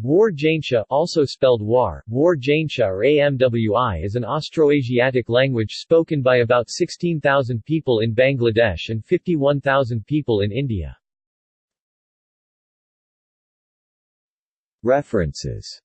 War Jaintia also spelled War, War Jaintia or AMWI is an Austroasiatic language spoken by about 16,000 people in Bangladesh and 51,000 people in India. References